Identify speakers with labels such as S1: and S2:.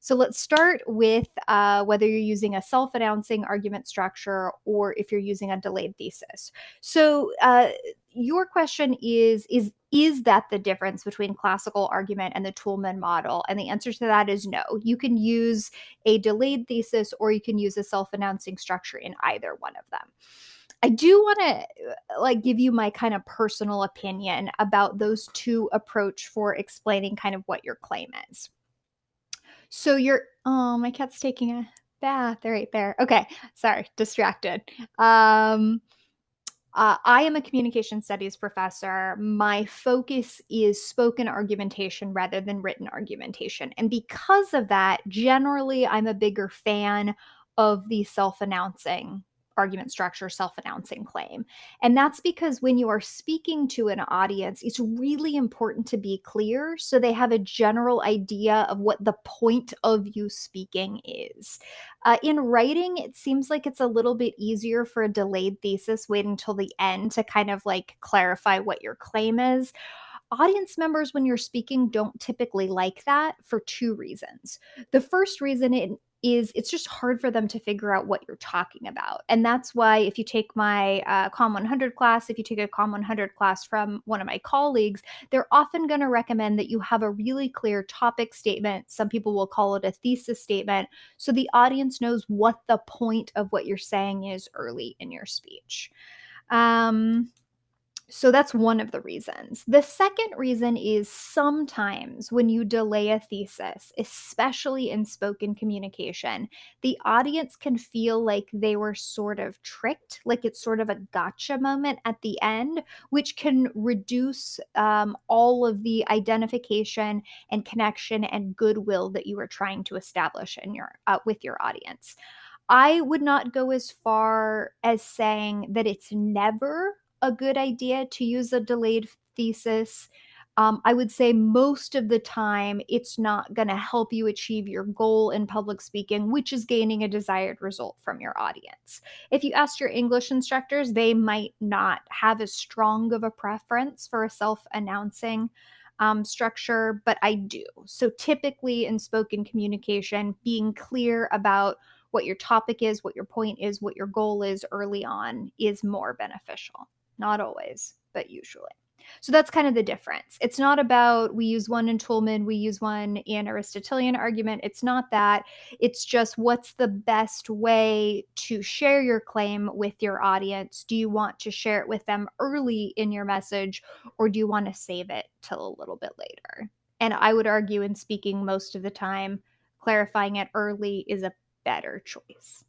S1: So let's start with uh, whether you're using a self announcing argument structure or if you're using a delayed thesis. So uh, your question is is is that the difference between classical argument and the Toulmin model? And the answer to that is no. You can use a delayed thesis or you can use a self-announcing structure in either one of them. I do want to like give you my kind of personal opinion about those two approach for explaining kind of what your claim is. So you're oh, my cat's taking a bath right there. Okay, sorry, distracted. Um uh, I am a communication studies professor. My focus is spoken argumentation rather than written argumentation. And because of that, generally, I'm a bigger fan of the self announcing argument structure self announcing claim. And that's because when you are speaking to an audience, it's really important to be clear so they have a general idea of what the point of you speaking is. Uh, in writing, it seems like it's a little bit easier for a delayed thesis, waiting until the end to kind of like clarify what your claim is audience members when you're speaking don't typically like that for two reasons. The first reason it is it's just hard for them to figure out what you're talking about. And that's why if you take my uh, COM 100 class, if you take a COM 100 class from one of my colleagues, they're often going to recommend that you have a really clear topic statement. Some people will call it a thesis statement. So the audience knows what the point of what you're saying is early in your speech. Um, so that's one of the reasons. The second reason is sometimes when you delay a thesis, especially in spoken communication, the audience can feel like they were sort of tricked, like it's sort of a gotcha moment at the end, which can reduce um, all of the identification and connection and goodwill that you were trying to establish in your uh, with your audience. I would not go as far as saying that it's never a good idea to use a delayed thesis. Um, I would say most of the time it's not going to help you achieve your goal in public speaking, which is gaining a desired result from your audience. If you ask your English instructors, they might not have as strong of a preference for a self announcing um, structure, but I do. So typically in spoken communication, being clear about what your topic is, what your point is, what your goal is early on is more beneficial. Not always, but usually. So that's kind of the difference. It's not about we use one in Toulmin, we use one in Aristotelian argument. It's not that. It's just what's the best way to share your claim with your audience? Do you want to share it with them early in your message or do you want to save it till a little bit later? And I would argue in speaking most of the time, clarifying it early is a better choice.